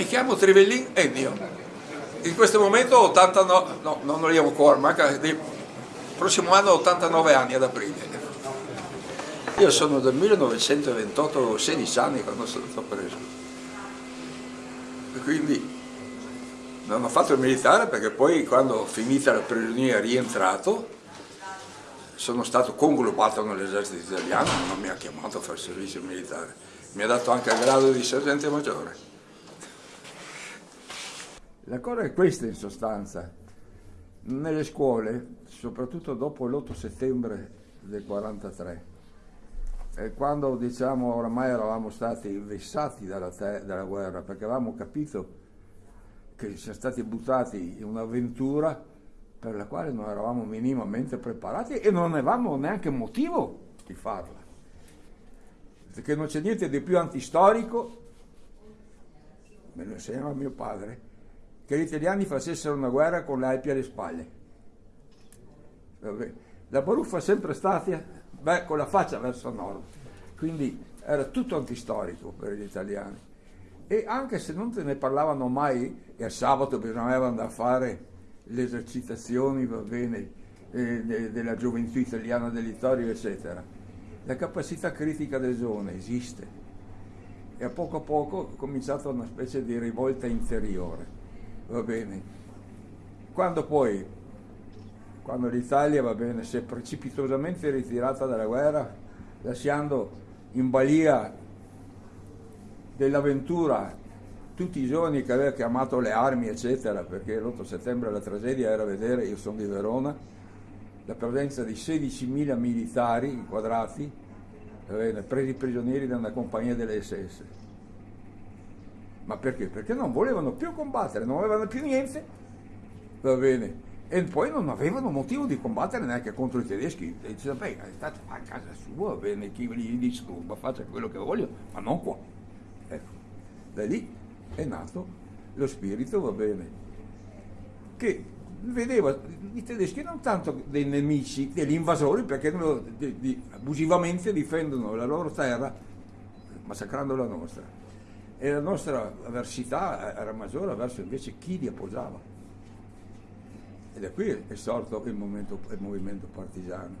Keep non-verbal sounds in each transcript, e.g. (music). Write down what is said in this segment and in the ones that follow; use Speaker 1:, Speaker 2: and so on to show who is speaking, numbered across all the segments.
Speaker 1: Mi chiamo Trivellin Ennio. In questo momento ho 89, no, non arrivo ancora, ma il prossimo anno ho 89 anni ad aprile. Io sono del 1928, ho 16 anni quando sono stato preso. E quindi non ho fatto il militare perché poi quando finita la prigionia rientrato sono stato conglobato nell'esercito italiano, non mi ha chiamato a fare servizio militare, mi ha dato anche il grado di sergente maggiore. La cosa è questa in sostanza, nelle scuole, soprattutto dopo l'8 settembre del 43, quando diciamo oramai eravamo stati vessati dalla, dalla guerra perché avevamo capito che siamo stati buttati in un'avventura per la quale non eravamo minimamente preparati e non avevamo neanche motivo di farla. Perché non c'è niente di più antistorico, me lo insegnava mio padre, che gli italiani facessero una guerra con le Alpi alle spalle. La baruffa è sempre stata beh, con la faccia verso nord, quindi era tutto antistorico per gli italiani. E anche se non te ne parlavano mai, e a sabato bisognava andare a fare le esercitazioni, va bene, eh, de, della gioventù italiana dell'Ittorio, eccetera. La capacità critica del giovane esiste e a poco a poco è cominciata una specie di rivolta interiore, va bene. Quando poi, quando l'Italia, va bene, si è precipitosamente ritirata dalla guerra, lasciando in balia dell'avventura tutti i giorni che aveva chiamato le armi, eccetera, perché l'8 settembre la tragedia era vedere, io sono di Verona, la presenza di 16.000 militari inquadrati, presi prigionieri da una compagnia delle SS. Ma perché? Perché non volevano più combattere, non avevano più niente, va bene, e poi non avevano motivo di combattere neanche contro i tedeschi. E dicevano, beh, state a casa sua, va bene, chi gli disturba, faccia quello che voglio, ma non qua. Ecco, da lì è nato lo spirito, va bene, che vedeva i tedeschi non tanto dei nemici, degli invasori, perché abusivamente difendono la loro terra massacrando la nostra. E la nostra avversità era maggiore verso invece chi li appoggiava. E da qui è sorto il, momento, il movimento partigiano.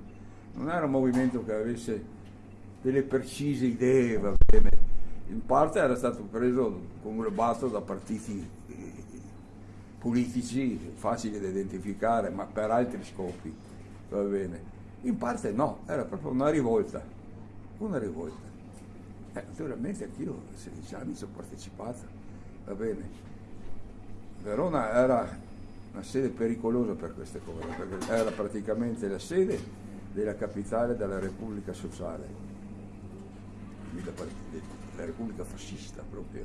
Speaker 1: Non era un movimento che avesse delle precise idee, va bene, in parte era stato preso, conglobato da partiti eh, politici facili da identificare, ma per altri scopi, va bene. In parte no, era proprio una rivolta, una rivolta. Eh, naturalmente anch'io a 16 anni ci ho partecipato, va bene. Verona era una sede pericolosa per queste cose, perché era praticamente la sede della capitale della Repubblica Sociale la Repubblica fascista proprio.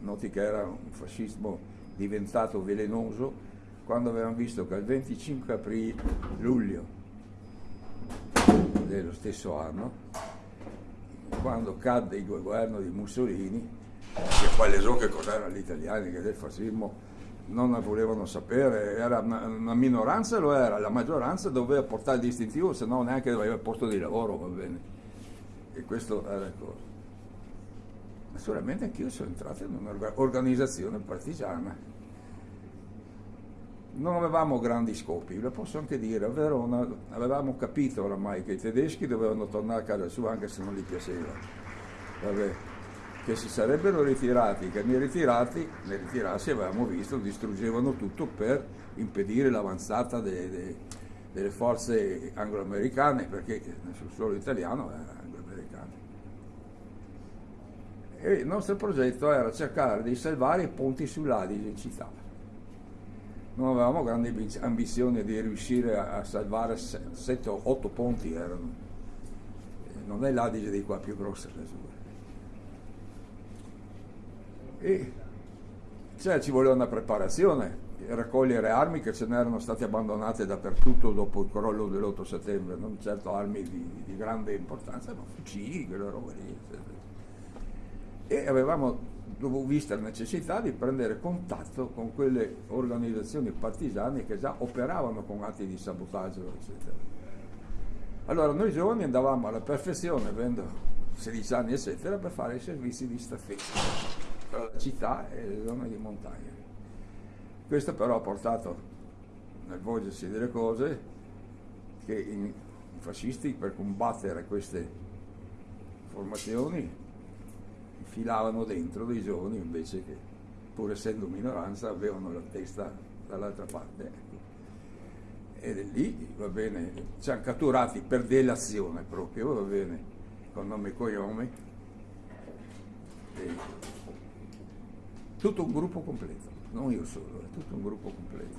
Speaker 1: Noti che era un fascismo diventato velenoso quando avevamo visto che il 25 aprile, luglio dello stesso anno, quando cadde il governo di Mussolini, che poi le so che cos'erano gli italiani che del fascismo non ne volevano sapere, era una, una, minoranza lo era, la maggioranza doveva portare il distintivo, se no neanche aveva posto di lavoro, va bene. E questo era il cosa. Naturalmente anch'io sono entrato in un'organizzazione partigiana. Non avevamo grandi scopi, lo posso anche dire, a Verona avevamo capito oramai che i tedeschi dovevano tornare a casa sua anche se non gli piaceva. Vabbè, che si sarebbero ritirati, che nei ritirati, nei ritirarsi avevamo visto, distruggevano tutto per impedire l'avanzata de, de, delle forze anglo-americane, perché sul suolo italiano era anglo-americano e il nostro progetto era cercare di salvare i ponti sull'Adige in città. Non avevamo grandi ambizioni di riuscire a salvare 7 o 8 ponti, erano. non è l'Adige di qua più grossa. E cioè, ci voleva una preparazione, raccogliere armi che ce n'erano state abbandonate dappertutto dopo il crollo dell'8 settembre, non certo armi di, di grande importanza, ma fucili, quelle robe lì. E avevamo visto la necessità di prendere contatto con quelle organizzazioni partigiane che già operavano con atti di sabotaggio, eccetera. Allora noi giovani andavamo alla perfezione, avendo 16 anni, eccetera, per fare i servizi di staffetta. tra la città e le zone di montagna. Questo però ha portato nel volgersi delle cose che i fascisti per combattere queste formazioni filavano dentro dei giovani invece che pur essendo minoranza avevano la testa dall'altra parte. Ecco. E lì, va bene, ci hanno catturati per delazione proprio, va bene, con nome e cognome. Tutto un gruppo completo, non io solo, è tutto un gruppo completo.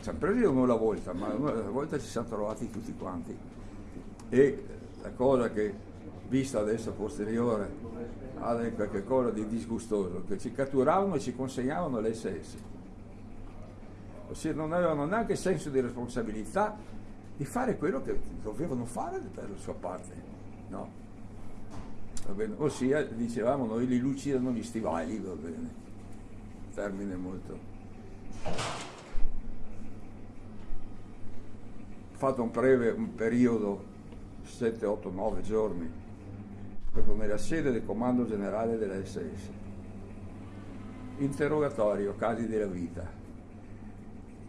Speaker 1: Ci hanno preso uno alla volta, ma una volta ci siamo trovati tutti quanti. E la cosa che, vista adesso a posteriore, ha qualche cosa di disgustoso, che ci catturavano e ci consegnavano le SS ossia non avevano neanche senso di responsabilità di fare quello che dovevano fare per la sua parte. No. Ossia, dicevamo, noi li lucidano gli stivali, va bene. Termine molto. Ho fatto un breve un periodo, 7, 8, 9 giorni, proprio nella sede del comando generale della SS. Interrogatorio, casi della vita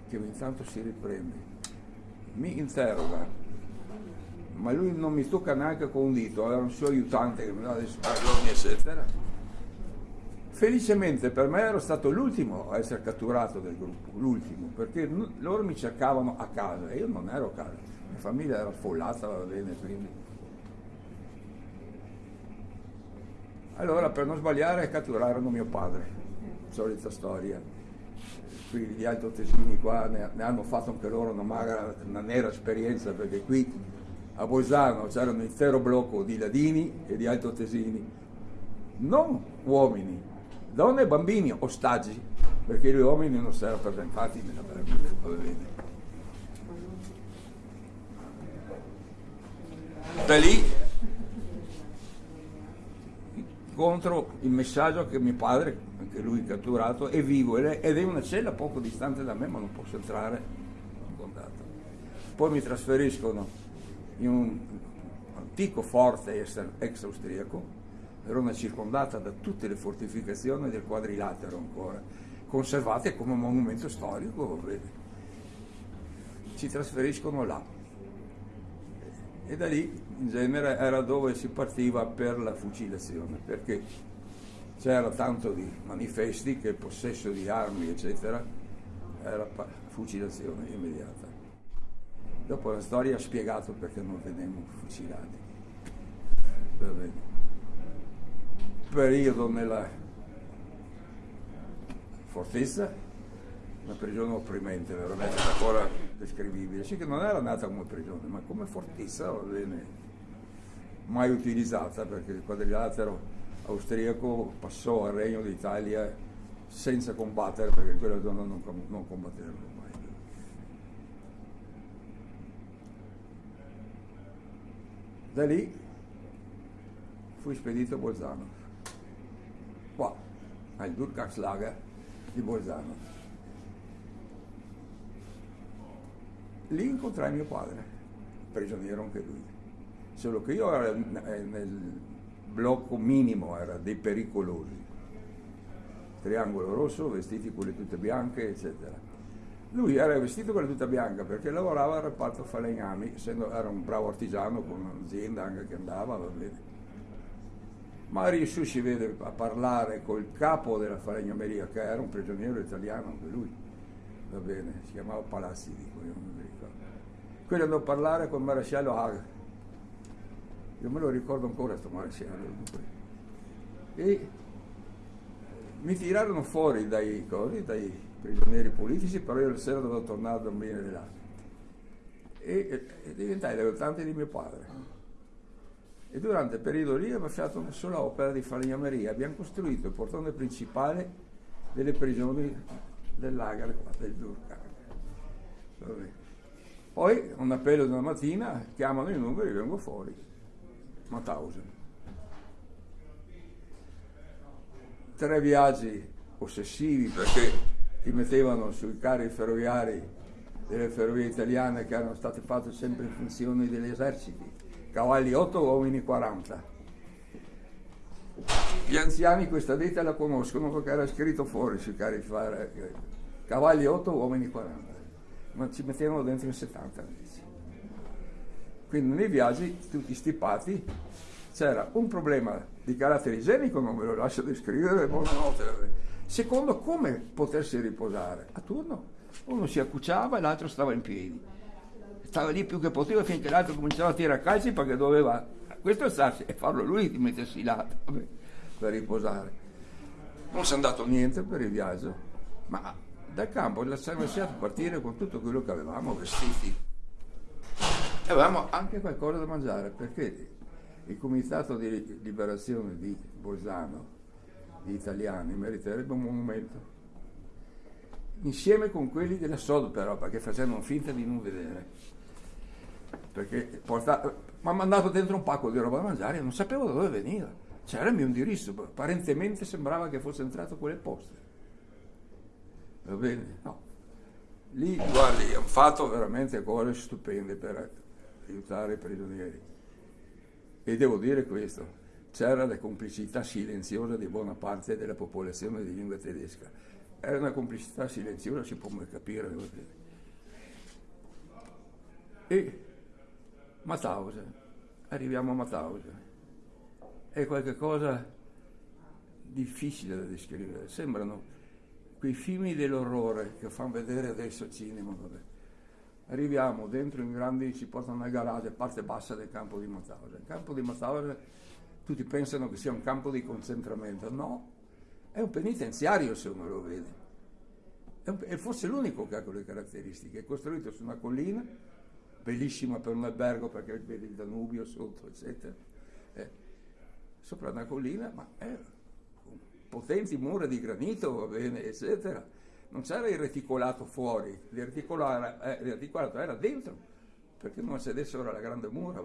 Speaker 1: che ogni tanto si riprende, mi interroga, ma lui non mi tocca neanche con un dito, era un suo aiutante che mi dava dei spargoni, eccetera. Felicemente per me ero stato l'ultimo a essere catturato del gruppo, l'ultimo, perché loro mi cercavano a casa e io non ero a casa, mia famiglia era affollata, va bene, quindi. Allora per non sbagliare catturarono mio padre, solita storia. Qui gli altoatesini qua ne, ne, hanno fatto anche loro una, magra, una nera esperienza perché qui a Bolzano c'era un intero blocco di ladini e di altoatesini, non uomini, donne e bambini, ostaggi, perché gli uomini non si erano presentati nella. Da lì contro il messaggio che mio padre, anche lui catturato, è vivo ed è una cella poco distante da me, ma non posso entrare in contatto. Poi mi trasferiscono in un antico forte ex austriaco, Verona circondata da tutte le fortificazioni del quadrilatero ancora, conservate come monumento storico. Ci trasferiscono là e da lì in genere era dove si partiva per la fucilazione, perché c'era tanto di manifesti che il possesso di armi, eccetera, era fucilazione immediata. Dopo la storia ha spiegato perché non venivamo fucilati. Periodo nella fortezza, una prigione opprimente, veramente ancora descrivibile. Sì che non era nata come prigione, ma come fortezza, va bene, mai utilizzata perché il quadrilatero austriaco passò al Regno d'Italia senza combattere perché quella zona non, non combatterono mai. Da lì fui spedito a Bolzano, qua, al Durkheimslager di Bolzano. Lì incontrai mio padre, prigioniero anche lui solo che io ero nel blocco minimo, era dei pericolosi, triangolo rosso, vestiti con le tute bianche, eccetera. Lui era vestito con la tuta bianca perché lavorava al reparto falegnami, essendo era un bravo artigiano con un'azienda anche che andava, va bene. Ma riuscì si vede a parlare col capo della falegnameria, che era un prigioniero italiano anche lui, va bene, si chiamava Palazzi, dico io non mi ricordo. Quello andò a parlare con il maresciallo Hague io me lo ricordo ancora questo maresciallo. E mi tirarono fuori dai, cose, dai prigionieri politici, però io la sera dovevo tornare a dormire là. E, e diventai l'aiutante di mio padre. E durante il periodo lì abbiamo fatto una sola opera di falegnameria. Abbiamo costruito il portone principale delle prigioni del lager del Durkheim. Poi, un appello di una mattina, chiamano i numeri e vengo fuori. Mauthausen. Tre viaggi ossessivi perché ti mettevano sui carri ferroviari delle ferrovie italiane che erano state fatte sempre in funzione degli eserciti, cavalli 8, uomini 40. Gli anziani questa detta la conoscono perché era scritto fuori sui carri eh, cavalli 8, uomini 40, ma ci mettevano dentro in 70 invece. Quindi nei viaggi, tutti stipati, c'era un problema di carattere igienico, non ve lo lascio descrivere, buonanotte. Secondo, come potersi riposare? A turno. Uno si accucciava e l'altro stava in piedi. Stava lì più che poteva finché l'altro cominciava a tirare calci perché doveva questo starsi e farlo lui di mettersi là per riposare. Non si è andato niente per il viaggio, ma dal campo siamo lasciati partire con tutto quello che avevamo vestiti. E avevamo anche qualcosa da mangiare perché il comitato di liberazione di Bolzano, di italiani, meriterebbe un monumento. Insieme con quelli della Sod però, perché facevano finta di non vedere. Perché mi ha mandato dentro un pacco di roba da mangiare e non sapevo da dove veniva. C'era il mio indirizzo, apparentemente sembrava che fosse entrato quelle poste. Va bene? No. Lì, guardi, hanno fatto veramente cose stupende per aiutare i prigionieri. E devo dire questo, c'era la complicità silenziosa di buona parte della popolazione di lingua tedesca. Era una complicità silenziosa, si può mai capire. E Mauthausen, arriviamo a Mauthausen, è qualcosa difficile da descrivere, sembrano quei film dell'orrore che fanno vedere adesso il cinema. Vabbè arriviamo dentro in grandi, ci portano nel garage, parte bassa del campo di Mauthausen. Il campo di Mauthausen tutti pensano che sia un campo di concentramento, no, è un penitenziario se uno lo vede. È, un, è forse l'unico che ha quelle caratteristiche, è costruito su una collina, bellissima per un albergo perché vedi il Danubio sotto, eccetera. Eh, sopra una collina, ma con potenti mura di granito, va bene, eccetera non c'era il reticolato fuori, il reticolato, eh, il reticolato era dentro, perché non sedessero alla grande mura.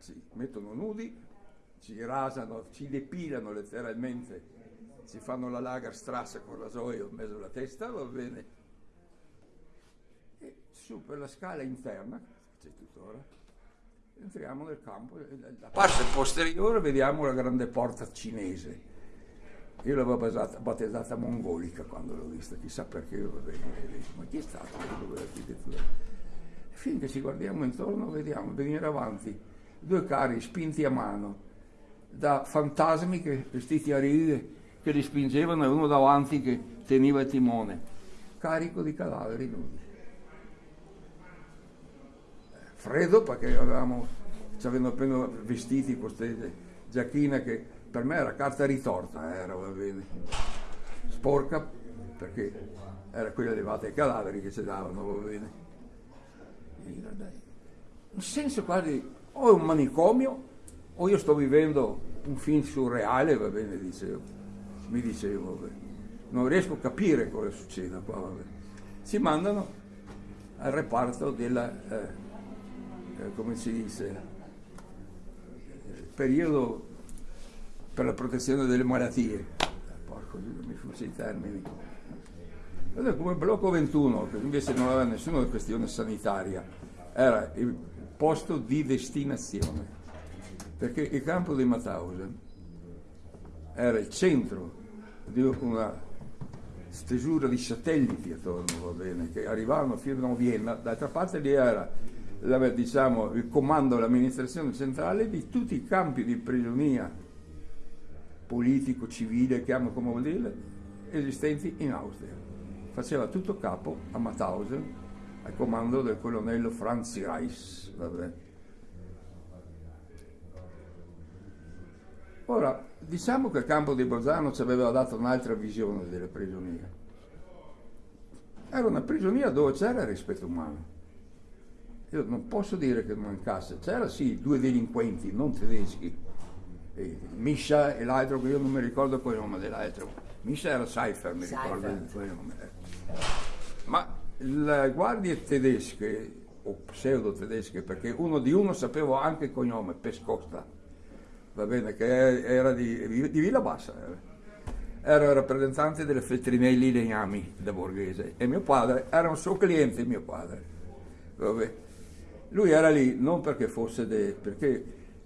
Speaker 1: Ci mettono nudi, ci rasano, ci depilano letteralmente, ci fanno la Lagerstrasse con rasoio in mezzo alla testa, va bene. E su per la scala interna, c'è tuttora, entriamo nel campo, da parte posteriore vediamo la grande porta cinese io l'avevo battezzata, battezzata mongolica quando l'ho vista, chissà perché vabbè, ma chi è stato quell'architettura? Finché ci guardiamo intorno vediamo venire avanti due carri spinti a mano da fantasmi che, vestiti a righe che li spingevano e uno davanti che teneva il timone, carico di cadaveri nudi. Freddo perché avevamo, ci avevano appena vestiti queste giacchine che per me era carta ritorta, era, va bene. Sporca, perché era quella levata ai cadaveri che ci davano, va bene. In senso quasi, o è un manicomio, o io sto vivendo un film surreale, va bene, dicevo. Mi dicevo, vabbè. non riesco a capire cosa succede qua, vabbè. Si mandano al reparto della, eh, eh, come si dice, periodo per la protezione delle malattie. Porco, mi sfugge i termini. Come blocco 21, che invece non aveva nessuna questione sanitaria, era il posto di destinazione, perché il campo di Mauthausen era il centro di una stesura di satelliti attorno, va bene, che arrivavano fino a Vienna, d'altra parte lì era diciamo, il comando dell'amministrazione centrale di tutti i campi di prigionia politico, civile, chiamo come vuol dire, esistenti in Austria. Faceva tutto capo a Mauthausen, al comando del colonnello Franz Reis. Vabbè. Ora, diciamo che il campo di Bolzano ci aveva dato un'altra visione delle prigionie. Era una prigionia dove c'era rispetto umano. Io non posso dire che mancasse, c'era sì due delinquenti non tedeschi e Misha e l'altro che io non mi ricordo il nome dell'altro. Misha era Seifer, mi Seifert. ricordo il nome. Ma le guardie tedesche, o pseudo tedesche, perché uno di uno sapevo anche il cognome, Pescosta, va bene, che era di, di Villa Bassa. Era. Era il rappresentante delle Feltrinelli Legnami da Borghese e mio padre era un suo cliente, mio padre. Vabbè. Lui era lì non perché fosse de, perché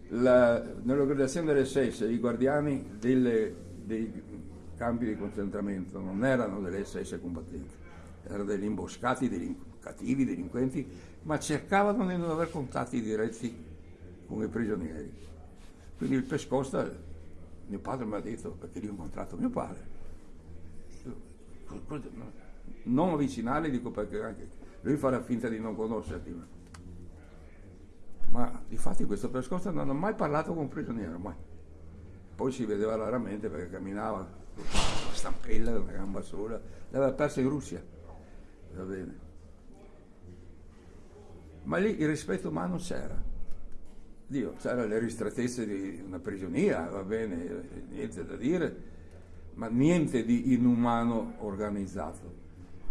Speaker 1: la, nell'organizzazione delle SS i guardiani delle, dei campi di concentramento non erano delle SS combattenti, erano degli imboscati, degli cattivi, delinquenti, ma cercavano di non avere contatti diretti con i prigionieri. Quindi il Pescosta, mio padre mi ha detto, perché lì ho incontrato mio padre, non avvicinare, dico perché anche lui farà finta di non conoscerti ma di fatti questo Pescosta non ha mai parlato con un prigioniero, mai. Poi si vedeva raramente perché camminava con la stampella, una gamba sola, l'aveva persa in Russia, va bene. Ma lì il rispetto umano c'era. Dio, c'erano le ristrettezze di una prigionia, va bene, niente da dire, ma niente di inumano organizzato.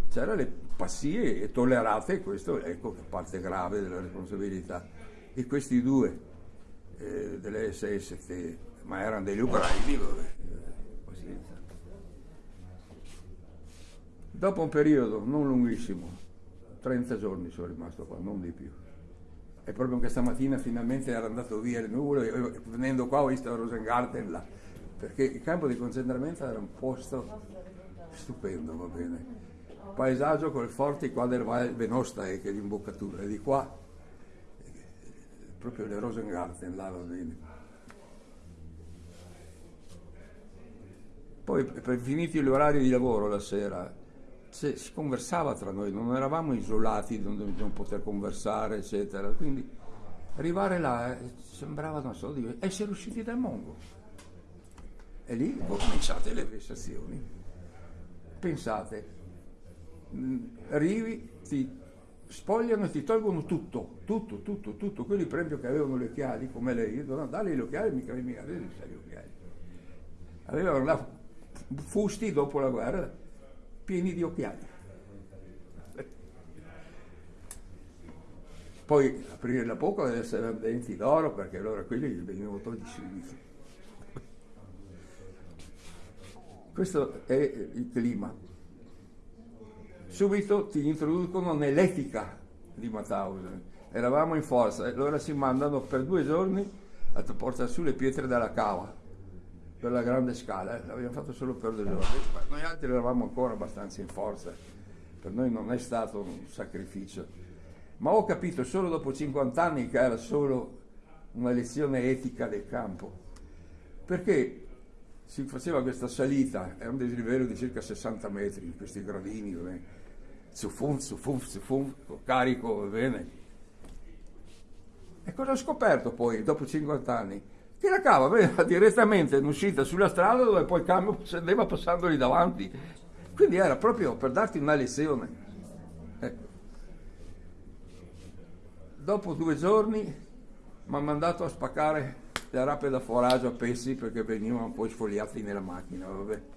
Speaker 1: C'erano le passie tollerate, questo ecco parte grave della responsabilità e questi due eh, delle SS, che, ma erano degli ucraini, vabbè, pazienza. Dopo un periodo non lunghissimo, 30 giorni sono rimasto qua, non di più. E proprio questa mattina finalmente era andato via le nuvole, e venendo qua ho visto Rosengarten là, perché il campo di concentramento era un posto stupendo, va bene. Paesaggio col forte qua del Val Venosta, che è l'imboccatura, e di qua proprio le Rosengarten, là va bene. Poi, per finiti gli orari di lavoro la sera, si conversava tra noi, non eravamo isolati non, non poter conversare, eccetera. Quindi arrivare là eh, sembrava, non so, di essere usciti dal mondo. E lì cominciate le vessazioni. Pensate, mm, arrivi, ti spogliano e ti tolgono tutto, tutto, tutto, tutto. Quelli per esempio che avevano le occhiali, come lei, no, dare gli occhiali, mica mica avevi gli occhiali. Avevano là fusti dopo la guerra pieni di occhiali. Poi aprire la bocca deve essere denti d'oro perché allora quelli gli venivano tolti subito. Questo è il clima subito ti introducono nell'etica di Mauthausen. Eravamo in forza e allora si mandano per due giorni a portare su le pietre dalla cava per la grande scala. L'abbiamo fatto solo per due giorni. Noi altri eravamo ancora abbastanza in forza. Per noi non è stato un sacrificio. Ma ho capito solo dopo 50 anni che era solo una lezione etica del campo. Perché si faceva questa salita, era un dislivello di circa 60 metri, questi gradini, su fum, su fum, su fum, carico, va bene. E cosa ho scoperto poi, dopo 50 anni? Che la cava veniva (laughs) direttamente in uscita sulla strada dove poi il camion (laughs) scendeva passandoli davanti. Quindi era proprio per darti una lezione. Ecco. Dopo due giorni mi ha mandato a spaccare le rape da foraggio a pezzi perché venivano poi sfogliati nella macchina, vabbè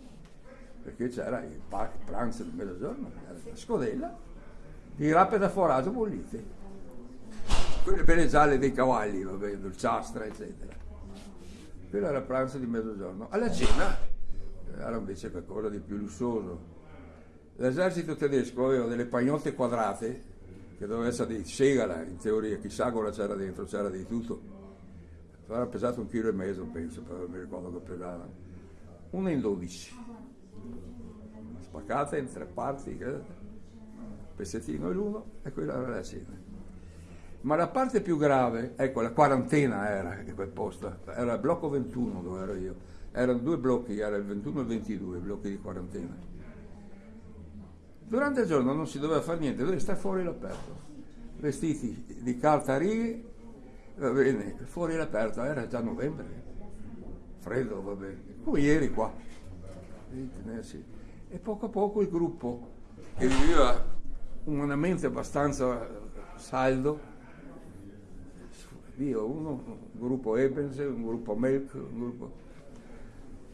Speaker 1: perché c'era il pranzo di mezzogiorno, la scodella di rape da foraggio bollite. Quelle belle gialle dei cavalli, vabbè, dolciastra, eccetera. Quello era il pranzo di mezzogiorno. Alla cena era invece qualcosa di più lussuoso. L'esercito tedesco aveva delle pagnotte quadrate, che doveva essere di segala, in teoria, chissà cosa c'era dentro, c'era di tutto. Era pesato un chilo e mezzo, penso, però mi ricordo che pesava. Una in dodici spaccata in tre parti, pezzettino l'uno e quella era la cena. Ma la parte più grave, ecco, la quarantena era quel posto, era il blocco 21 dove ero io, erano due blocchi, era il 21 e il 22, blocchi di quarantena. Durante il giorno non si doveva fare niente, doveva stare fuori all'aperto, vestiti di carta a righe, va bene, fuori all'aperto, era già novembre, freddo, va bene, come ieri qua. Tenersi e poco a poco il gruppo, che viveva umanamente abbastanza saldo, io uno, un gruppo Ebens, un gruppo Melk, un gruppo...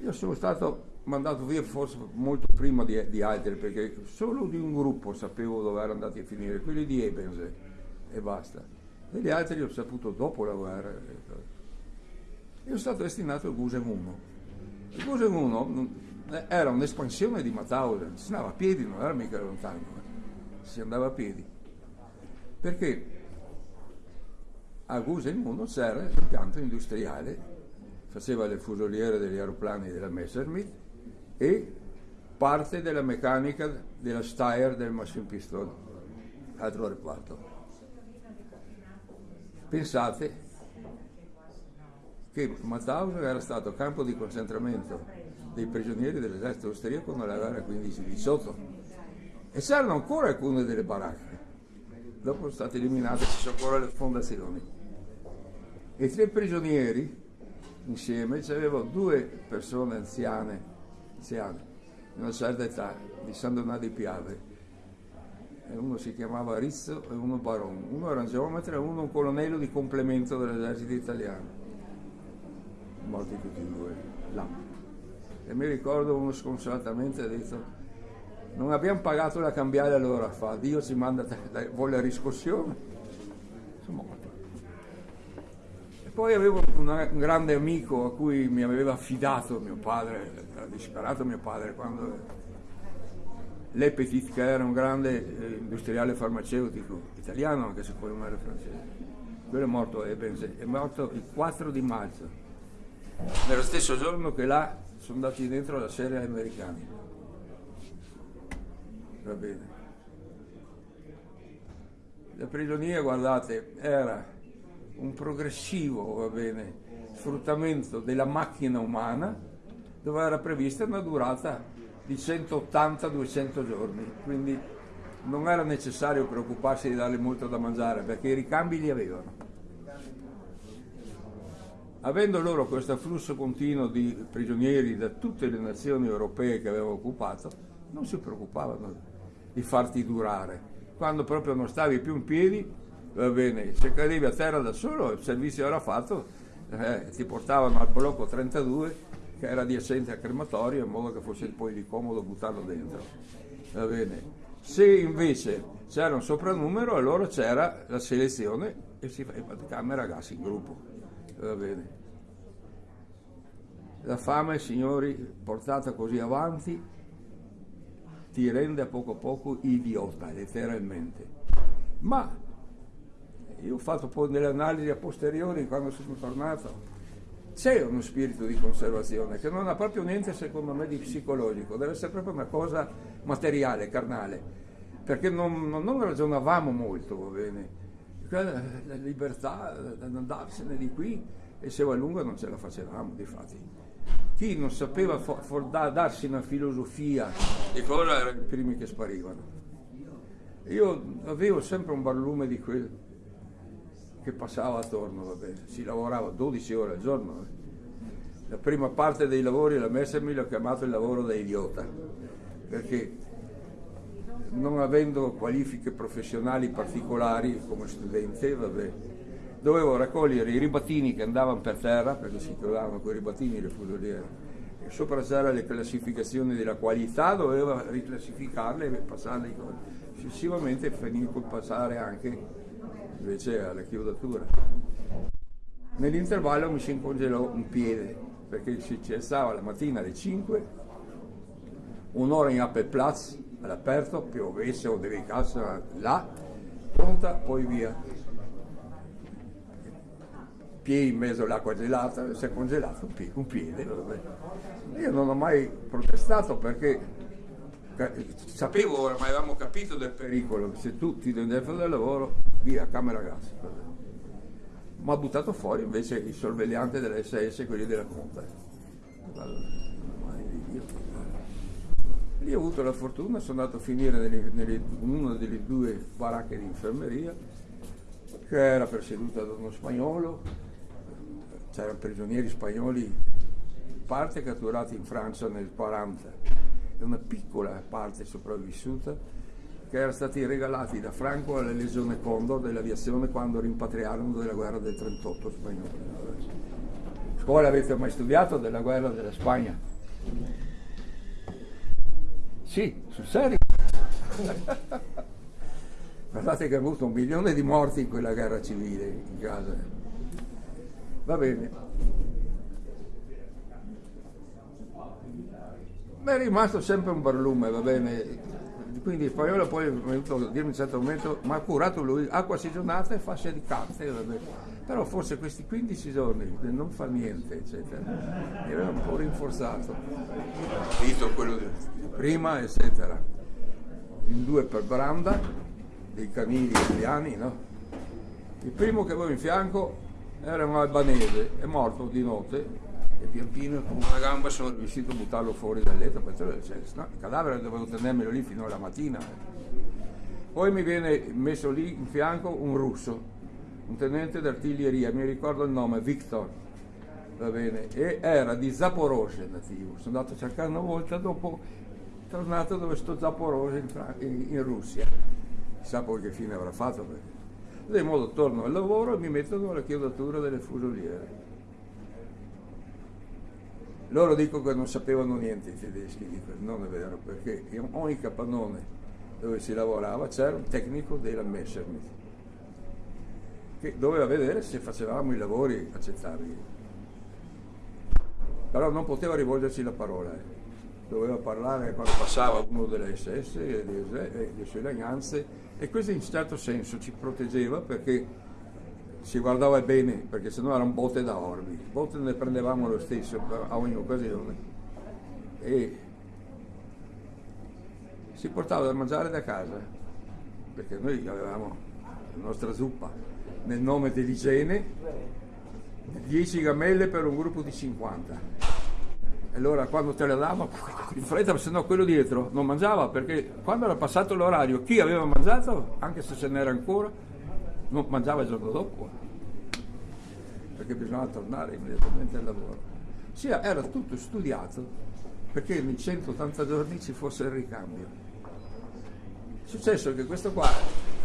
Speaker 1: Io sono stato mandato via forse molto prima di, di, altri, perché solo di un gruppo sapevo dove erano andati a finire, quelli di Ebens e basta. E gli altri li ho saputo dopo la guerra. Io sono stato destinato al Gusen 1. Il Gusen 1 eh, era un'espansione di Mauthausen, si andava a piedi, non era mica lontano, eh. si andava a piedi. Perché a Guselmuno c'era l'impianto industriale, faceva le fusoliere degli aeroplani della Messerschmitt e parte della meccanica della Steyr del Machine Piston, altro reparto. Pensate che Mauthausen era stato campo di concentramento dei prigionieri dell'esercito austriaco nella guerra 15-18 e c'erano ancora alcune delle baracche. Dopo sono state eliminate ci sono ancora le fondazioni. E tre prigionieri insieme c'avevano due persone anziane anziane di una certa età di San Donato di Piave. Uno si chiamava Rizzo e uno Baron. Uno era un geometra e uno un colonnello di complemento dell'esercito italiano. Morti tutti e due là. E mi ricordo uno sconsolatamente ha detto non abbiamo pagato la cambiale allora fa, Dio ci manda, vuole la riscossione. Sono morti. E poi avevo una, un grande amico a cui mi aveva affidato mio padre, era disperato mio padre quando L'Epetit che era un grande eh, industriale farmaceutico italiano anche se poi non era francese. Quello è morto, è, è morto il 4 di maggio nello stesso giorno che là sono andati dentro la serie americani. Va bene. La prigionia, guardate, era un progressivo, va bene, sfruttamento della macchina umana dove era prevista una durata di 180-200 giorni, quindi non era necessario preoccuparsi di darle molto da mangiare perché i ricambi li avevano avendo loro questo afflusso continuo di prigionieri da tutte le nazioni europee che avevano occupato, non si preoccupavano di farti durare. Quando proprio non stavi più in piedi, va bene, se cadevi a terra da solo, il servizio era fatto, eh, ti portavano al blocco 32 che era adiacente al crematorio in modo che fosse poi di comodo buttarlo dentro. Va bene. Se invece c'era un sopranumero, allora c'era la selezione e si faceva camera gas in gruppo va bene. La fame, signori, portata così avanti, ti rende a poco a poco idiota, letteralmente. Ma io ho fatto poi delle analisi a posteriori quando sono tornato. C'è uno spirito di conservazione che non ha proprio niente, secondo me, di psicologico, deve essere proprio una cosa materiale, carnale, perché non, non ragionavamo molto, va bene la libertà di andarsene di qui e se va lungo non ce la facevamo, difatti. Chi non sapeva for, for, darsi una filosofia di cosa erano i primi che sparivano. Io avevo sempre un barlume di quel che passava attorno, vabbè. si lavorava 12 ore al giorno. Eh. La prima parte dei lavori la messa mi l'ho chiamato il lavoro da idiota, perché non avendo qualifiche professionali particolari come studente, vabbè, dovevo raccogliere i ribattini che andavano per terra, perché si trovavano quei ribattini le fusoliere, e sopra c'era le classificazioni della qualità, dovevo riclassificarle e passarle successivamente finì col passare anche invece alla chiodatura. Nell'intervallo mi si incongelò un piede, perché si cessava la mattina alle 5, un'ora in Appelplatz, all'aperto, piovesse o nevicasse là, pronta, poi via. Piedi in mezzo all'acqua gelata, si è congelato un piede. Io non ho mai protestato perché sapevo, ormai avevamo capito del pericolo, se tu ti devi fare del lavoro, via, camera gas. Ma ha buttato fuori invece il sorvegliante dell'SS, quelli della Conta. Lì ho avuto la fortuna, sono andato a finire nelle, nelle, in una delle due baracche di infermeria, che era presieduta da uno spagnolo, c'erano prigionieri spagnoli, parte catturati in Francia nel 40 e una piccola parte sopravvissuta che erano stati regalati da Franco alla Legione Condor dell'aviazione quando rimpatriarono della guerra del 38 spagnolo. Scuola avete mai studiato della guerra della Spagna? Sì, sul serio. (laughs) Guardate che ha avuto un milione di morti in quella guerra civile in casa. Va bene. Ma è rimasto sempre un barlume, va bene. Quindi il poi è venuto a dirmi a un certo momento, ma ha curato lui, acqua sigillata e fasce di carte, va bene Però forse questi 15 giorni non fa niente, eccetera, mi aveva un po' rinforzato. Visto quello di prima, eccetera. In due per Branda, dei canini italiani, no? Il primo che avevo in fianco era un albanese, è morto di notte e pian piano con una gamba sono riuscito a buttarlo fuori dal letto, perché cioè, no, il cadavere dovevo tenermelo lì fino alla mattina. Poi mi viene messo lì in fianco un russo, un tenente d'artiglieria, mi ricordo il nome, Victor, va bene, e era di Zaporozhye nativo. Sono andato a cercare una volta, dopo tornato dove sto Zaporozhye in, in, in Russia. Chissà poi che fine avrà fatto. Perché. Di modo torno al lavoro e mi mettono alla chiodatura delle fusoliere. Loro dicono che non sapevano niente i tedeschi, dico, non è vero, perché in ogni capannone dove si lavorava c'era un tecnico della Messerschmitt che doveva vedere se facevamo i lavori accettabili. Però non poteva rivolgerci la parola, eh. doveva parlare quando passava uno delle SS e delle sue lagnanze e questo in certo senso ci proteggeva perché si guardava bene, perché sennò erano botte da orbi, botte ne prendevamo lo stesso a ogni occasione e si portava da mangiare da casa, perché noi avevamo la nostra zuppa nel nome dell'igiene, 10 gamelle per un gruppo di 50 allora quando te le dava (laughs) in fretta, se no quello dietro non mangiava perché quando era passato l'orario chi aveva mangiato, anche se ce n'era ancora, non mangiava il giorno dopo perché bisognava tornare immediatamente al lavoro. Sì, era tutto studiato perché in 180 giorni ci fosse il ricambio. È successo che questo qua,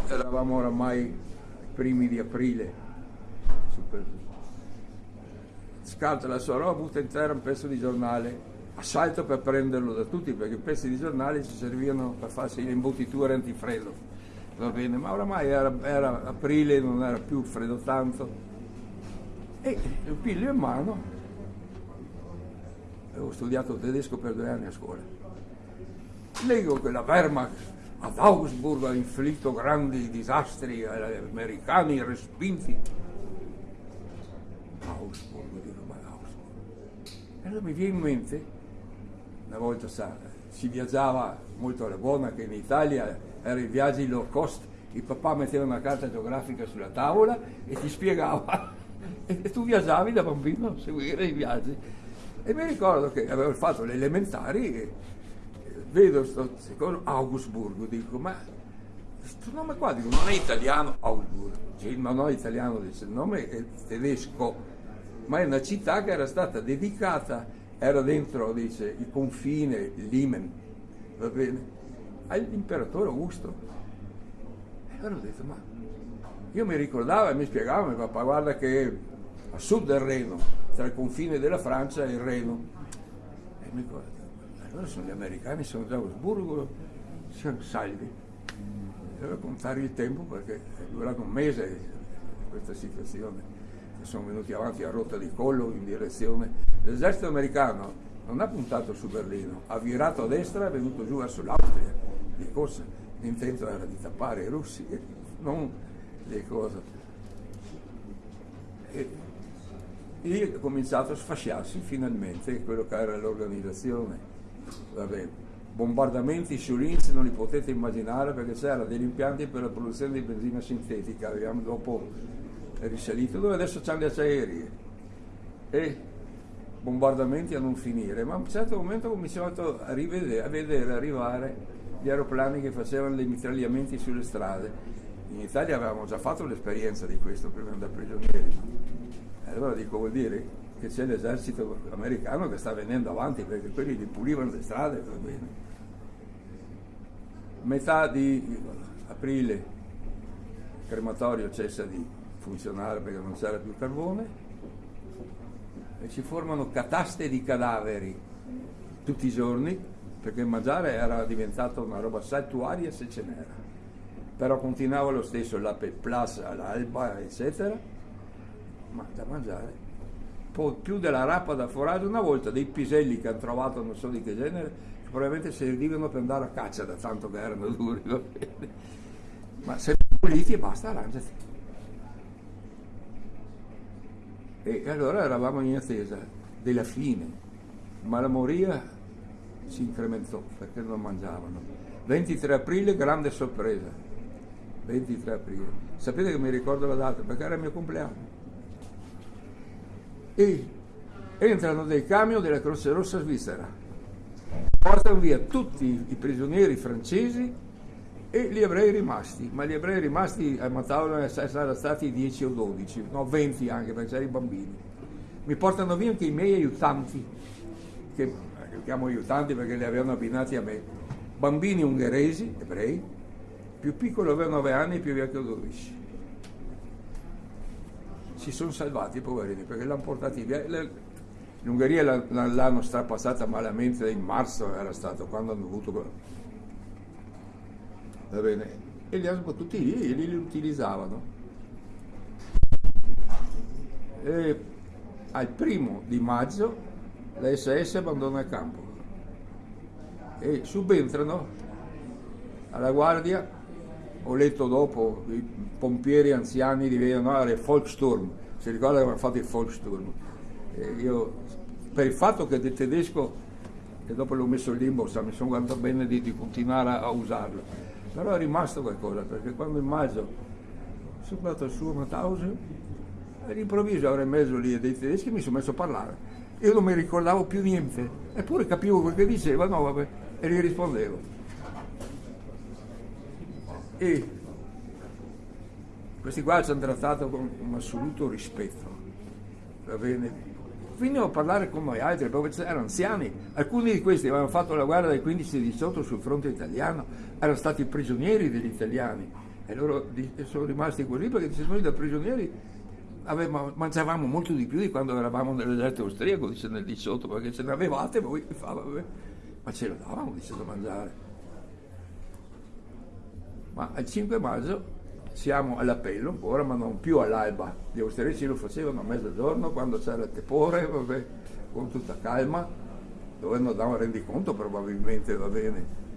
Speaker 1: eravamo oramai primi di aprile, scarta la sua roba, butta in terra un pezzo di giornale, assalto per prenderlo da tutti perché i pezzi di giornale ci servivano per farsi le imbottiture antifreddo. Va bene, ma oramai era, era aprile, non era più freddo tanto. E lo piglio in mano, avevo studiato tedesco per due anni a scuola. Leggo che la Wehrmacht ad Augsburg ha inflitto grandi disastri agli americani respinti. Augsburg, allora mi viene in mente, una volta sa, si viaggiava molto alla buona, che in Italia erano i viaggi low cost, il papà metteva una carta geografica sulla tavola e ti spiegava, (laughs) e tu viaggiavi da bambino a seguire i viaggi. E mi ricordo che avevo fatto le elementari e vedo questo secondo Augsburgo, dico, ma questo nome qua, dico, non è italiano, Augsburgo, cioè, il nome italiano, dice, il nome è tedesco ma è una città che era stata dedicata, era dentro, dice, il confine, l'Imen, va bene, all'imperatore Augusto. E allora ho detto, ma io mi ricordavo e mi spiegava, mi papà, guarda che a sud del Reno, tra il confine della Francia e il Reno. E mi ricordo, allora sono gli americani, sono già a Augsburgo, siamo salvi. Devo contare il tempo perché è durato un mese questa situazione sono venuti avanti a rotta di collo in direzione. L'esercito americano non ha puntato su Berlino, ha virato a destra e è venuto giù verso l'Austria di corsa. L'intento era di tappare i russi, non le cose. E lì è cominciato a sfasciarsi finalmente quello che era l'organizzazione. Vabbè, bombardamenti su Linz non li potete immaginare perché c'erano degli impianti per la produzione di benzina sintetica. Abbiamo dopo risalito, dove adesso c'hanno le acciaierie e bombardamenti a non finire, ma a un certo momento ho cominciato a, rivedere, a vedere arrivare gli aeroplani che facevano dei mitragliamenti sulle strade. In Italia avevamo già fatto l'esperienza di questo prima andare prigionieri. Allora dico, vuol dire che c'è l'esercito americano che sta venendo avanti perché quelli li pulivano le strade. Metà di aprile il crematorio cessa di funzionare perché non c'era più carbone e si formano cataste di cadaveri tutti i giorni perché mangiare era diventata una roba saltuaria se ce n'era però continuava lo stesso la plus all'alba eccetera ma da mangiare più della rappa da foraggio una volta dei piselli che hanno trovato non so di che genere che probabilmente servivano per andare a caccia da tanto che erano (laughs) duri ma se puliti e basta arrangiati E allora eravamo in attesa della fine, ma la moria si incrementò perché non mangiavano. 23 aprile, grande sorpresa. 23 aprile. Sapete che mi ricordo la data perché era il mio compleanno. E entrano dei camion della Croce Rossa svizzera, portano via tutti i prigionieri francesi e gli ebrei rimasti, ma gli ebrei rimasti a Matauro saranno stati 10 o 12, no 20 anche perché c'erano i bambini. Mi portano via anche i miei aiutanti, che li chiamo aiutanti perché li avevano abbinati a me, bambini ungheresi, ebrei, più piccolo aveva 9 anni, più vecchio 12. Si sono salvati i poverini perché l'hanno portati via. L'Ungheria l'hanno strapassata malamente in marzo, era stato quando hanno avuto va bene? E li hanno tutti lì e li utilizzavano. E al primo di maggio la SS abbandona il campo e subentrano alla guardia, ho letto dopo, i pompieri anziani diventano ah, il Volkssturm, si ricorda che avevano fatto il Volkssturm. E io, per il fatto che del tedesco, e dopo l'ho messo in limbo, mi sono guardato bene di, di continuare a, a usarlo però è rimasto qualcosa, perché quando in maggio sono andato al suo Mauthausen, all'improvviso in mezzo lì dei tedeschi mi sono messo a parlare. Io non mi ricordavo più niente, eppure capivo quel che diceva, no vabbè, e gli rispondevo. E questi qua ci hanno trattato con un assoluto rispetto, va bene? Finivo a parlare con noi altri, erano anziani, alcuni di questi avevano fatto la guerra dai 15 e 18 sul fronte italiano, erano stati prigionieri degli italiani e loro sono rimasti così perché noi da prigionieri avevamo, mangiavamo molto di più di quando eravamo nell'esercito austriaco, dice nel 18, perché ce ne avevate voi, ma ce lo davamo, dice da mangiare. Ma al 5 maggio siamo all'appello ancora, ma non più all'alba. Gli austriaci lo facevano a mezzogiorno quando c'era il tepore, vabbè, con tutta calma, dove non davano rendiconto probabilmente, va bene.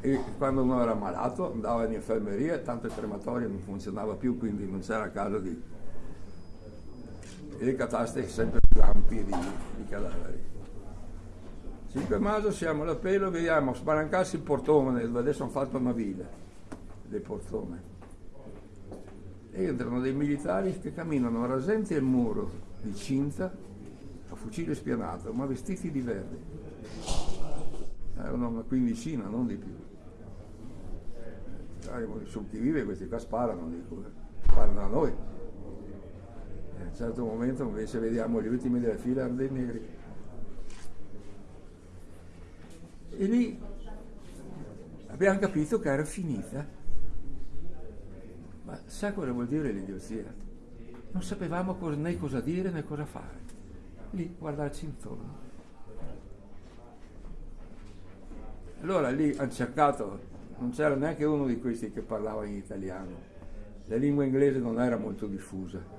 Speaker 1: E quando uno era malato andava in infermeria, tanto il crematorio non funzionava più, quindi non c'era caso di... e le cataste sempre più ampie di, di cadaveri. 5 maggio siamo all'appello, vediamo spalancarsi il portone, adesso hanno fatto una villa del portone entrano dei militari che camminano rasenti al muro di cinta a fucile spianato, ma vestiti di verde. Erano una quindicina, non di più. Su chi vive questi qua sparano, dico, sparano a noi. E a un certo momento invece vediamo gli ultimi della fila dei neri. E lì abbiamo capito che era finita ma sa cosa vuol dire l'idiozia? Non sapevamo né cosa dire né cosa fare. Lì guardarci intorno. Allora lì hanno cercato, non c'era neanche uno di questi che parlava in italiano. La lingua inglese non era molto diffusa.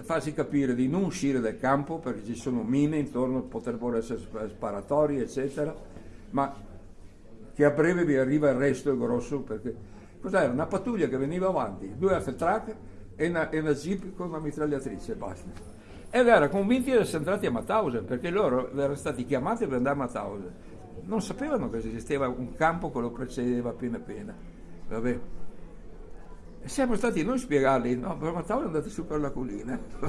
Speaker 1: Farsi capire di non uscire dal campo perché ci sono mine intorno, potrebbero essere sparatori, eccetera, ma che a breve vi arriva il resto grosso perché cos'era? Una pattuglia che veniva avanti, due Afetrac e una, e una jeep con una mitragliatrice, basta. Ed era convinti di essere entrati a Mauthausen perché loro erano stati chiamati per andare a Mauthausen. Non sapevano che esisteva un campo che lo precedeva appena appena. Vabbè. E siamo stati noi a spiegargli, no, per Mauthausen andate su per la collina. (laughs)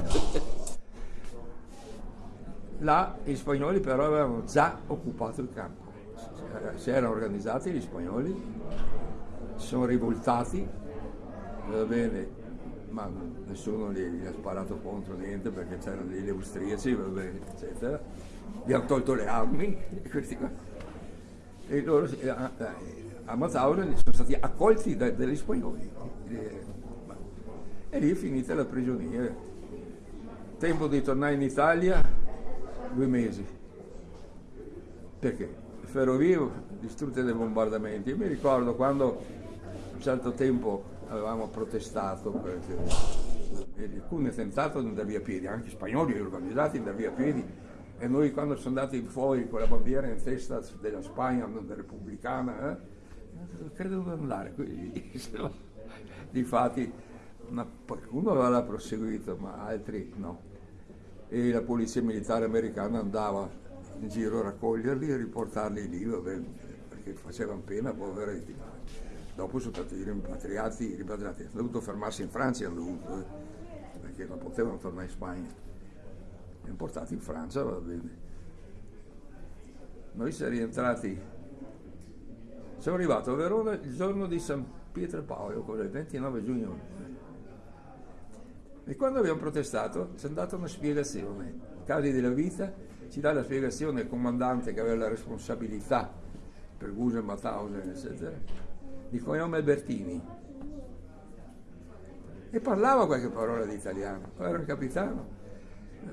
Speaker 1: Là i spagnoli però avevano già occupato il campo si erano organizzati gli spagnoli, si sono rivoltati, va bene, ma nessuno gli, gli ha sparato contro niente perché c'erano degli austriaci, va bene, eccetera. Gli hanno tolto le armi. (laughs) E loro a, a Mazauren sono stati accolti da, dagli spagnoli. E lì è finita la prigionia. Tempo di tornare in Italia, due mesi. Perché? Ferrovie distrutte dai bombardamenti. Io mi ricordo quando un certo tempo avevamo protestato perché alcuni hanno tentato di andare via piedi, anche spagnoli organizzati andare via piedi e noi quando sono andati fuori con la bandiera in testa della Spagna, della repubblicana, eh, credo (laughs) di andare, difatti qualcuno aveva proseguito, ma altri no. E la polizia militare americana andava in giro a raccoglierli e riportarli lì, vabbè, perché facevano pena, poveretti. Dopo sono stati rimpatriati, rimpatriati. hanno dovuto fermarsi in Francia, hanno dovuto, eh, perché non potevano tornare in Spagna. Li portati in Francia, va bene. Noi siamo rientrati, siamo arrivati a Verona il giorno di San Pietro Paolo, il 29 giugno. E quando abbiamo protestato ci è data una spiegazione. Casi della vita ci dà la spiegazione il comandante che aveva la responsabilità per Gusen, Mauthausen, eccetera, di cognome Albertini. E parlava qualche parola di italiano, era un capitano.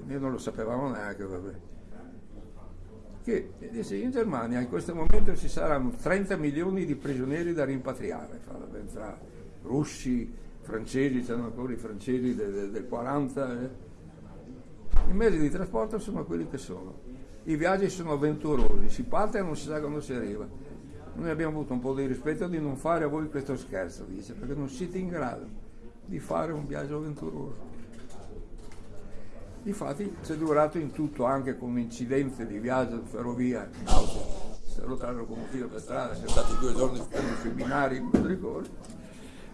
Speaker 1: Io non lo sapevamo neanche, vabbè che dice, in Germania in questo momento ci saranno 30 milioni di prigionieri da rimpatriare, tra russi, francesi, c'erano ancora i francesi del, del, del 40. Eh. I mezzi di trasporto sono quelli che sono. I viaggi sono avventurosi, si parte e non si sa quando si arriva. Noi abbiamo avuto un po' di rispetto di non fare a voi questo scherzo, dice, perché non siete in grado di fare un viaggio avventuroso. Infatti ci è durato in tutto anche con un incidente di viaggio di ferrovia auto, si è rotta la locomotiva per strada, siamo stati due giorni sui binari in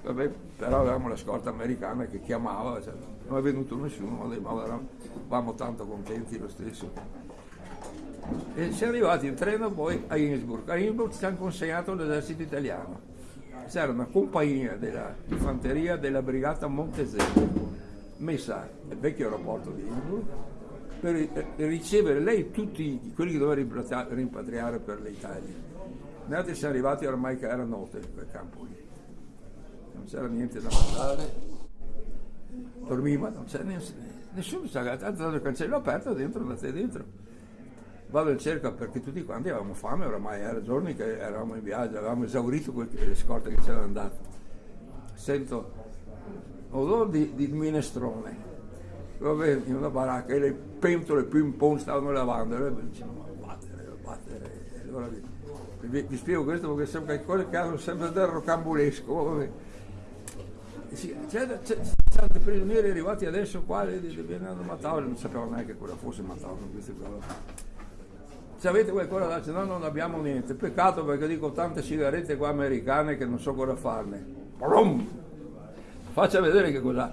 Speaker 1: Vabbè, però avevamo la scorta americana che chiamava, cioè, non è venuto nessuno, ma eravamo tanto contenti lo stesso. E siamo arrivati in treno poi a Innsbruck. A Innsbruck ci hanno consegnato l'esercito italiano. C'era una compagnia della infanteria della brigata Montezemolo messa nel vecchio aeroporto di Innsbruck per ricevere lei tutti quelli che doveva rimpatriare per l'Italia. Noi siamo arrivati ormai che era notte quel campo lì. Non c'era niente da mangiare, dormiva, non c'era nessuno, c'era tanto il cancello aperto, dentro, andate dentro. Vado in cerca perché tutti quanti avevamo fame, oramai era giorni che eravamo in viaggio, avevamo esaurito le scorte che c'erano andate. Sento odore di, di minestrone. Vabbè, in una baracca e le pentole più in pong stavano lavando. E dicevano, ma battere, battere. Allora vi, vi, spiego questo perché sono qualcosa che hanno sempre del rocambolesco. Vabbè. Sì, c'è, dei prigionieri arrivati adesso qua di, di Venendo Mattausi, non sapevano neanche cosa fosse Mattausi queste cose. Se avete qualcosa da no, non abbiamo niente. Peccato perché dico tante sigarette qua americane che non so cosa farne. Brum! faccia vedere che cosa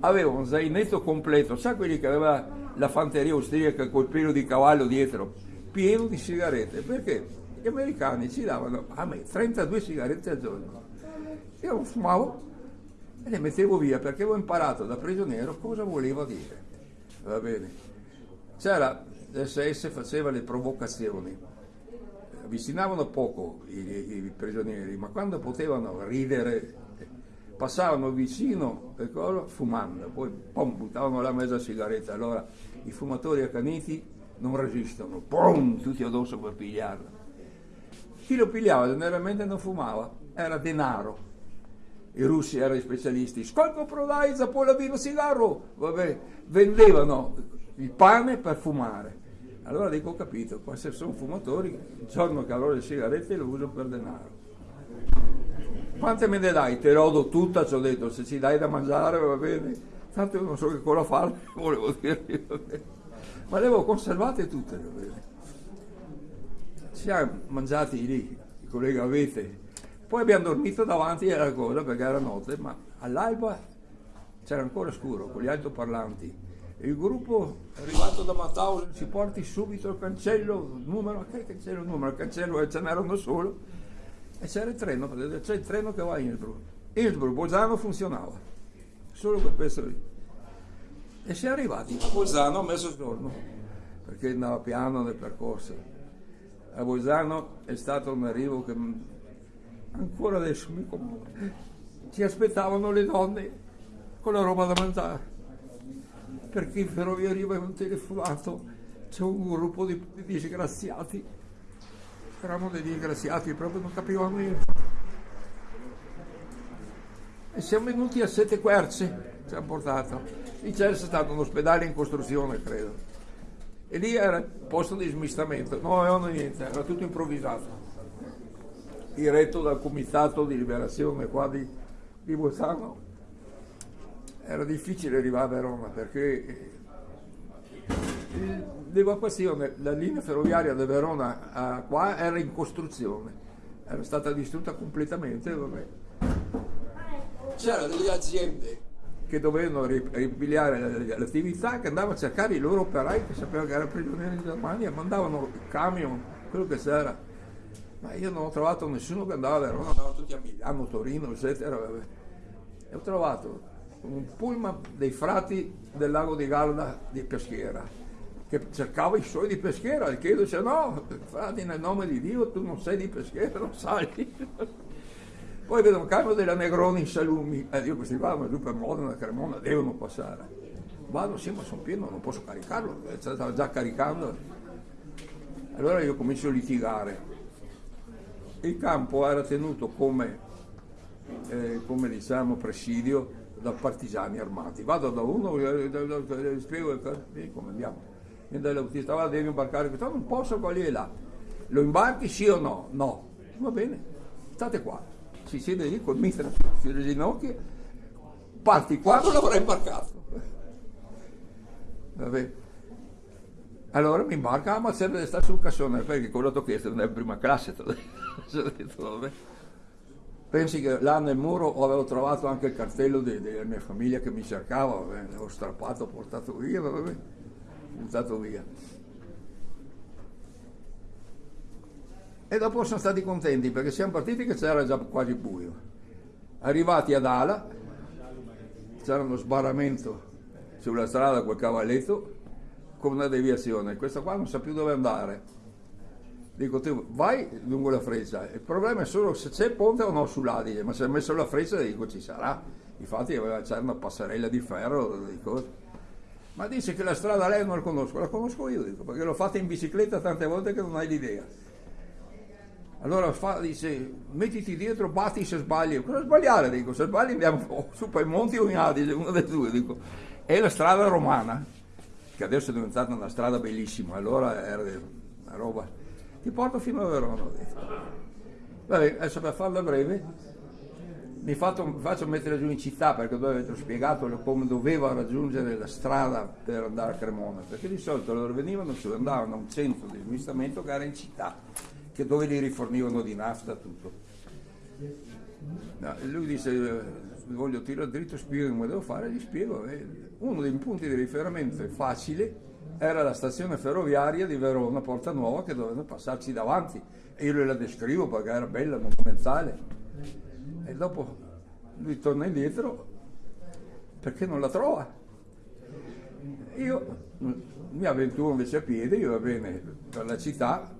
Speaker 1: aveva un zainetto completo sa quelli che aveva la fanteria austriaca col pelo di cavallo dietro pieno di sigarette perché gli americani ci davano a me 32 sigarette al giorno io fumavo e le mettevo via perché avevo imparato da prigioniero cosa voleva dire. Va bene. C'era l'SS faceva le provocazioni. Avvicinavano poco i, i prigionieri ma quando potevano ridere passavano vicino ecco, fumando, poi pom, buttavano la mezza sigaretta, allora i fumatori accaniti non resistono, pom, tutti addosso per pigliarla. Chi lo pigliava generalmente non fumava, era denaro. I russi erano specialisti, scolco prodai, poi vino cigarro, vabbè, vendevano il pane per fumare. Allora dico ho capito, se sono fumatori, il giorno che avrò le sigarette lo uso per denaro. Quante me ne dai? Te l'ho tutta, ci ho detto, se ci dai da mangiare va bene. Tanto io non so che cosa fare, (laughs) volevo dirgli, ma le avevo conservate tutte, va bene. Ci siamo mangiati lì, il collega Avete, poi abbiamo dormito davanti alla cosa perché era notte, ma all'alba c'era ancora scuro con gli altoparlanti. Il gruppo è arrivato da Mauthausen, ci porti subito il cancello, il numero, che cancello, il numero, il cancello, ce n'era uno solo e c'era il treno, c'è il treno che va a Innsbruck. Innsbruck, Bolzano funzionava, solo quel pezzo lì. E siamo arrivati a Bolzano a mezzogiorno, perché andava piano nel percorso. A Bolzano è stato un arrivo che ancora adesso mi commuove. Ci aspettavano le donne con la roba da mangiare, perché in ferrovia avevano telefonato, c'è un gruppo di, di disgraziati eravamo dei disgraziati, proprio non capivamo niente. E siamo venuti a Sette Querce, ci hanno portato. Lì c'era stato un ospedale in costruzione, credo. E lì era il posto di smistamento, non avevano niente, era tutto improvvisato. Diretto dal comitato di liberazione qua di, di Bolzano. era difficile arrivare a Verona perché l'evacuazione, la linea ferroviaria da Verona a qua era in costruzione, era stata distrutta completamente. C'erano delle aziende che dovevano ripigliare l'attività, che andavano a cercare i loro operai che sapevano che erano prigionieri in Germania, mandavano il camion, quello che c'era. Ma io non ho trovato nessuno che andava a Verona, andavano tutti a Milano, Torino, eccetera. E ho trovato un pullman dei frati del lago di Garda di Peschiera che cercava i suoi di Peschiera e chiedo dice no, frati nel nome di Dio tu non sei di Peschiera, non sai. (laughs) Poi vedo un camion della Negroni in Salumi. E io questi qua giù per Modena, Cremona devono passare. Vado sì ma sono pieno non posso caricarlo stava già caricando. Allora io comincio a litigare il campo era tenuto come, eh, come diciamo presidio da partigiani armati. Vado da uno, gli spiego come andiamo. Viene dall'autista, va, devi imbarcare questo, non posso, quelli è là. Lo imbarchi sì o no? No. Va bene, state qua. Si siede lì col mister sulle ginocchia, parti qua, non l'avrai imbarcato. (laughs) Vabbè. Allora mi imbarca, ah, ma serve di stare sul cassone, perché quello che ho chiesto non è prima classe. ho (laughs) detto, vabbè. Pensi che là nel muro avevo trovato anche il cartello de, della mia famiglia che mi cercava, l'avevo strappato, portato via, vabbè, buttato via. E dopo sono stati contenti perché siamo partiti che c'era già quasi buio. Arrivati ad Ala, c'era uno sbarramento sulla strada col cavalletto con una deviazione. Questo qua non sa più dove andare dico tu vai lungo la freccia, il problema è solo se c'è ponte o no sull'Adige, ma se hai messo la freccia dico ci sarà, infatti c'era una passerella di ferro, dico, ma dice che la strada lei non la conosco, la conosco io, dico, perché l'ho fatta in bicicletta tante volte che non hai l'idea. Allora fa, dice, mettiti dietro, batti se sbagli. Cosa sbagliare? Dico, se sbagli andiamo (laughs) su per i monti o in Adige, uno dei due. Dico, è la strada romana, che adesso è diventata una strada bellissima, allora era una roba ti porto fino a Verona, ho detto. Vabbè, adesso per farla breve, mi fatto, faccio mettere giù in città perché dove avete spiegato come doveva raggiungere la strada per andare a Cremona, perché di solito loro venivano su, andavano a un centro di smistamento che era in città, dove li rifornivano di nafta tutto. No, lui dice, voglio tirare dritto, spiego come devo fare, gli spiego. uno dei punti di riferimento facile, era la stazione ferroviaria di Verona, Porta Nuova, che dovevano passarci davanti. E io la descrivo perché era bella, monumentale. E dopo lui torna indietro perché non la trova. Io mi avventuro invece a piedi, io va bene per la città,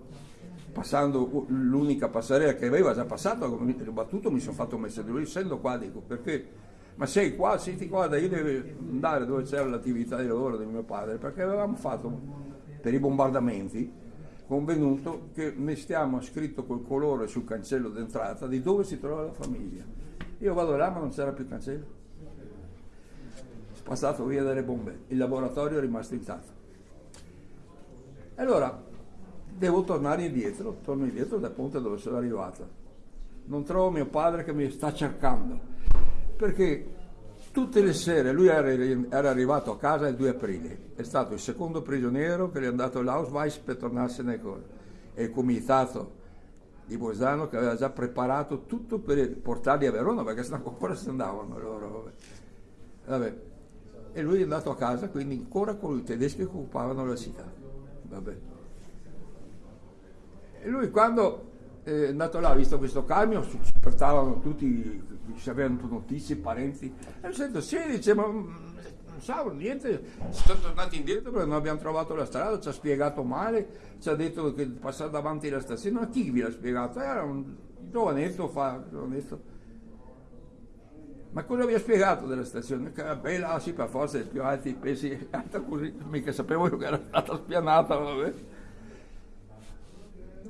Speaker 1: passando l'unica passerella che aveva già passato, ho battuto, mi sono fatto mettere lui, essendo qua, dico perché ma sei qua, senti guarda, io devo andare dove c'era l'attività di lavoro di mio padre, perché avevamo fatto per i bombardamenti convenuto che mettiamo scritto col colore sul cancello d'entrata di dove si trova la famiglia. Io vado là ma non c'era più cancello. Spazzato via dalle bombe, il laboratorio è rimasto intatto. Allora, devo tornare indietro, torno indietro dal ponte dove sono arrivato. Non trovo mio padre che mi sta cercando perché tutte le sere lui era, arrivato a casa il 2 aprile, è stato il secondo prigioniero che gli è andato all'Ausweis per tornarsene con il comitato di Bolzano che aveva già preparato tutto per portarli a Verona perché sennò ancora se andavano loro. Vabbè. E lui è andato a casa, quindi ancora con i tedeschi che occupavano la città. Vabbè. E lui quando è andato là, ha visto questo camion, ci portavano tutti se avevano notizie, parenti. E ho detto, sì, dice, ma mm, non so, niente, sono tornati indietro perché non abbiamo trovato la strada, ci ha spiegato male, ci ha detto che passare davanti alla stazione, ma chi vi l'ha spiegato? Era un giovanetto fa, giovanetto. Ma cosa vi ha spiegato della stazione? Che era bella, sì, per forza, i più alti, pesi, (laughs) così, mica sapevo che era stata spianata, vabbè.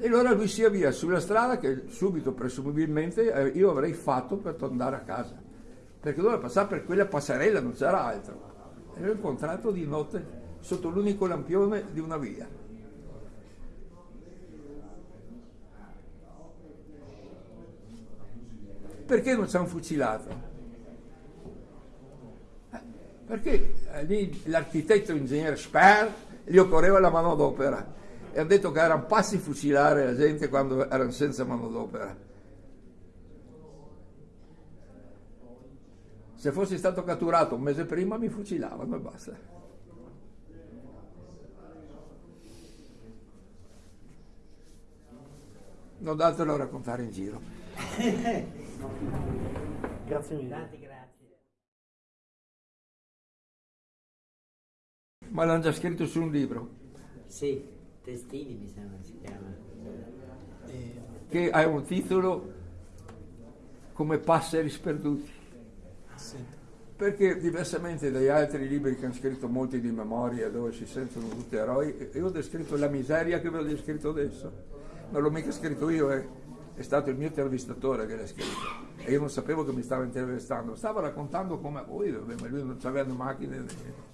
Speaker 1: E allora lui sia via sulla strada che subito, presumibilmente, eh, io avrei fatto per tornare a casa. Perché doveva passare per quella passerella, non c'era altro. E l'ho incontrato di notte sotto l'unico lampione di una via. Perché non ci hanno fucilato? Eh, Perché eh, lì l'architetto ingegnere Sper gli occorreva la manodopera e ha detto che erano passi fucilare la gente quando erano senza manodopera. Se fossi stato catturato un mese prima mi fucilavano e basta. Non datelo a raccontare in giro. (laughs)
Speaker 2: Grazie mille.
Speaker 3: Tanti grazie.
Speaker 1: Ma l'hanno già scritto su un libro
Speaker 3: Sì, Testini mi sembra si chiama.
Speaker 2: Eh,
Speaker 1: che ha un titolo come Passeri sperduti.
Speaker 2: sì.
Speaker 1: Perché diversamente dagli altri libri che hanno scritto molti di memoria dove si sentono tutti eroi, io ho descritto la miseria che vi ho descritto adesso. Non l'ho mica scritto io, è, è stato il mio intervistatore che l'ha scritto. E io non sapevo che mi stava intervistando. Stava raccontando come a voi, ma lui non aveva macchine. né niente.